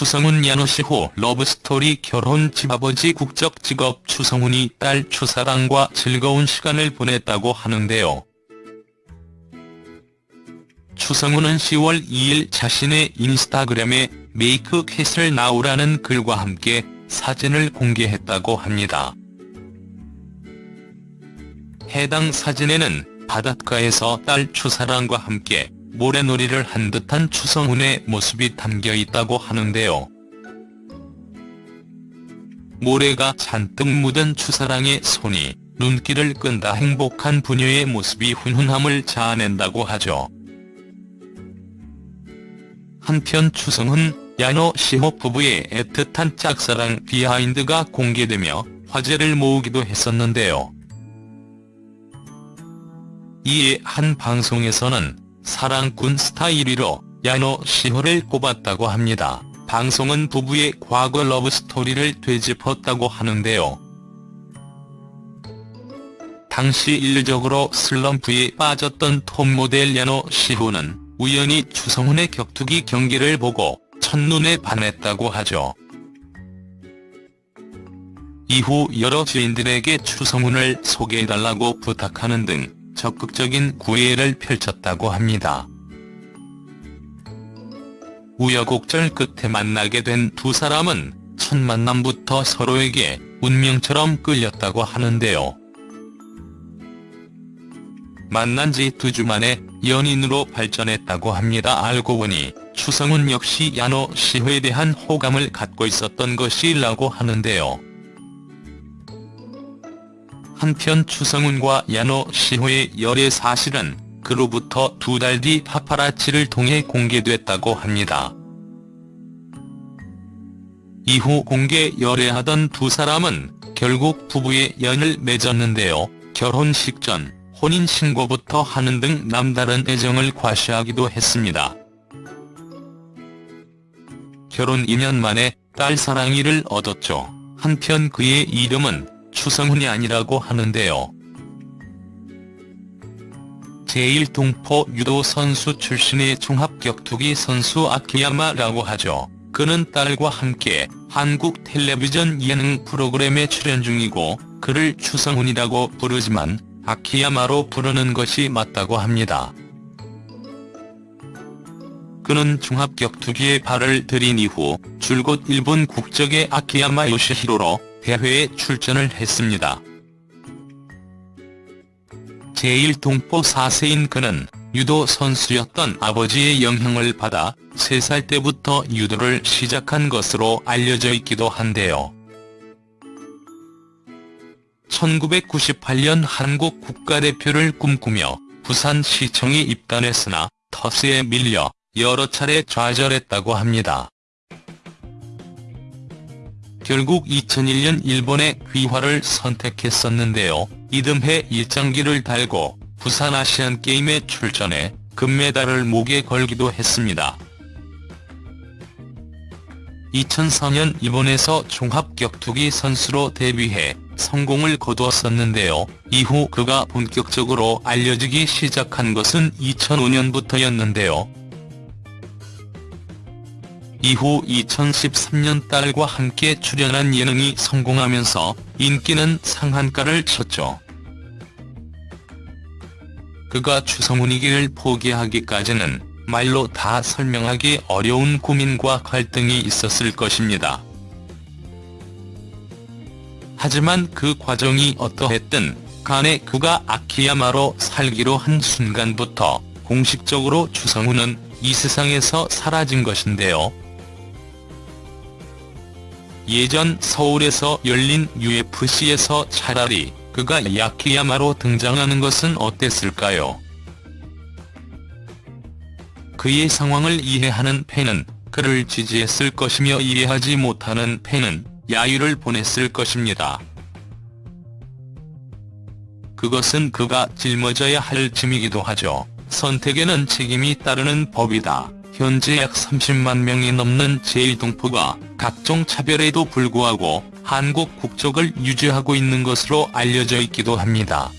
추성훈 야노시호 러브스토리 결혼 집아버지 국적 직업 추성훈이 딸 추사랑과 즐거운 시간을 보냈다고 하는데요. 추성훈은 10월 2일 자신의 인스타그램에 메이크 캣을 나오라는 글과 함께 사진을 공개했다고 합니다. 해당 사진에는 바닷가에서 딸 추사랑과 함께 모래놀이를 한 듯한 추성훈의 모습이 담겨 있다고 하는데요. 모래가 잔뜩 묻은 추사랑의 손이 눈길을 끈다 행복한 부녀의 모습이 훈훈함을 자아낸다고 하죠. 한편 추성훈, 야노 시호 부부의 애틋한 짝사랑 비하인드가 공개되며 화제를 모으기도 했었는데요. 이에 한 방송에서는 사랑꾼 스타 1위로 야노 시호를 꼽았다고 합니다. 방송은 부부의 과거 러브스토리를 되짚었다고 하는데요. 당시 일적으로 슬럼프에 빠졌던 톱모델 야노 시호는 우연히 추성훈의 격투기 경기를 보고 첫눈에 반했다고 하죠. 이후 여러 지인들에게 추성훈을 소개해달라고 부탁하는 등 적극적인 구애를 펼쳤다고 합니다. 우여곡절 끝에 만나게 된 두 사람은 첫 만남부터 서로에게 운명처럼 끌렸다고 하는데요. 만난 지 두 주 만에 연인으로 발전했다고 합니다. 알고 보니 추성훈 역시 야노 시호에 대한 호감을 갖고 있었던 것이라고 하는데요. 한편 추성훈과 야노 시호의 열애 사실은 그로부터 두 달 뒤 파파라치를 통해 공개됐다고 합니다. 이후 공개 열애하던 두 사람은 결국 부부의 연을 맺었는데요. 결혼식 전 혼인신고부터 하는 등 남다른 애정을 과시하기도 했습니다. 결혼 2년 만에 딸 사랑이를 얻었죠. 한편 그의 이름은 추성훈이 아니라고 하는데요. 제1동포 유도 선수 출신의 종합격투기 선수 아키야마라고 하죠. 그는 딸과 함께 한국 텔레비전 예능 프로그램에 출연 중이고 그를 추성훈이라고 부르지만 아키야마로 부르는 것이 맞다고 합니다. 그는 종합격투기에 발을 들인 이후 줄곧 일본 국적의 아키야마 요시히로로 대회에 출전을 했습니다. 제1동포 4세인 그는 유도 선수였던 아버지의 영향을 받아 3살 때부터 유도를 시작한 것으로 알려져 있기도 한데요. 1998년 한국 국가대표를 꿈꾸며 부산시청에 입단했으나 터스에 밀려 여러 차례 좌절했다고 합니다. 결국 2001년 일본의 귀화를 선택했었는데요. 이듬해 일장기를 달고 부산 아시안게임에 출전해 금메달을 목에 걸기도 했습니다. 2004년 일본에서 종합격투기 선수로 데뷔해 성공을 거두었었는데요. 이후 그가 본격적으로 알려지기 시작한 것은 2005년부터였는데요. 이후 2013년 딸과 함께 출연한 예능이 성공하면서 인기는 상한가를 쳤죠. 그가 추성훈이기를 포기하기까지는 말로 다 설명하기 어려운 고민과 갈등이 있었을 것입니다. 하지만 그 과정이 어떠했든 간에 그가 아키야마로 살기로 한 순간부터 공식적으로 추성훈은 이 세상에서 사라진 것인데요. 예전 서울에서 열린 UFC에서 차라리 그가 야키야마로 등장하는 것은 어땠을까요? 그의 상황을 이해하는 팬은 그를 지지했을 것이며 이해하지 못하는 팬은 야유를 보냈을 것입니다. 그것은 그가 짊어져야 할 짐이기도 하죠. 선택에는 책임이 따르는 법이다. 현재 약 30만 명이 넘는 제1동포가 각종 차별에도 불구하고 한국 국적을 유지하고 있는 것으로 알려져 있기도 합니다.